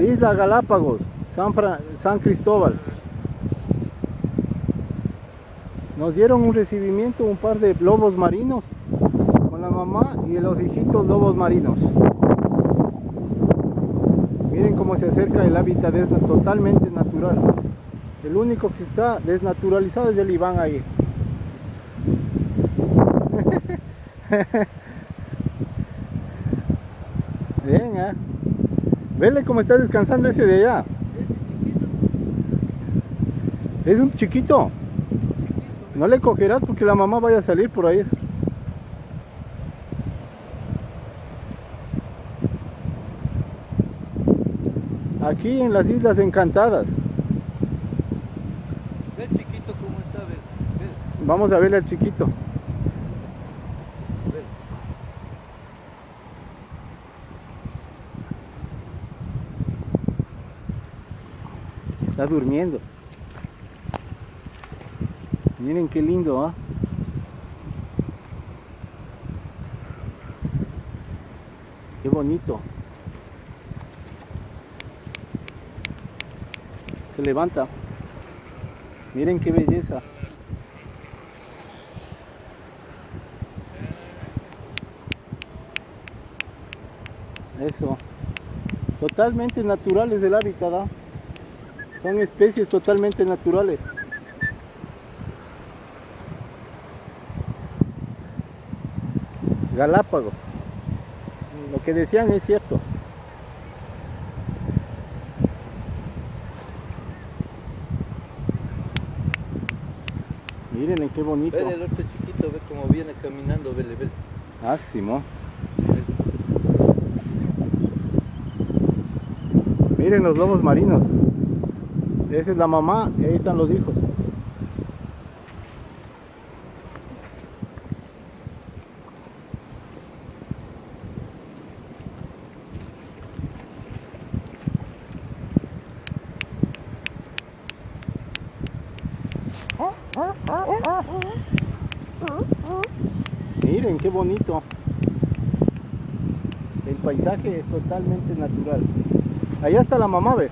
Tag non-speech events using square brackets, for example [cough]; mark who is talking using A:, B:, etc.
A: Isla Galápagos, San, Cristóbal. Nos dieron un recibimiento un par de lobos marinos con la mamá y los hijitos lobos marinos. Miren cómo se acerca el hábitat, es totalmente natural. El único que está desnaturalizado es el Iván ahí. [laughs] Bien, ¿eh? Vele cómo está descansando ese de allá. Es un chiquito. No le cogerás porque la mamá vaya a salir por ahí. Aquí en las Islas Encantadas.
B: Ve chiquito cómo está,
A: Vamos a verle al chiquito. Está durmiendo. Miren qué lindo, ¿ah? Qué bonito. Se levanta. Miren qué belleza. Eso. Totalmente naturales el hábitat, ¿ah? Son especies totalmente naturales. Galápagos. Lo que decían es cierto. Miren qué bonito.
B: Ve el otro chiquito, ve cómo viene caminando, vele, vele.
A: Ah, Simón. Miren los lobos marinos. Esa es la mamá y ahí están los hijos. Miren qué bonito. El paisaje es totalmente natural. Allá está la mamá, ve.